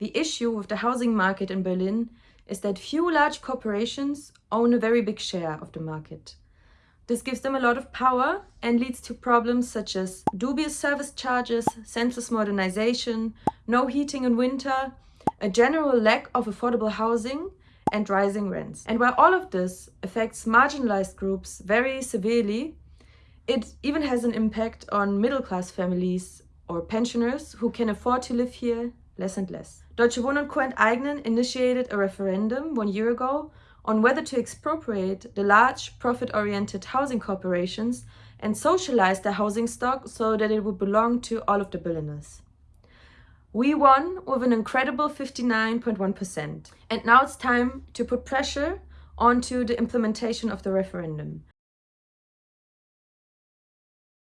The issue with the housing market in Berlin is that few large corporations own a very big share of the market. This gives them a lot of power and leads to problems such as dubious service charges, senseless modernization, no heating in winter, a general lack of affordable housing and rising rents. And while all of this affects marginalized groups very severely, it even has an impact on middle-class families or pensioners who can afford to live here less and less. Deutsche Wohnen Co. enteignen initiated a referendum one year ago on whether to expropriate the large profit-oriented housing corporations and socialize their housing stock so that it would belong to all of the Berliners. We won with an incredible 59.1%. And now it's time to put pressure onto the implementation of the referendum.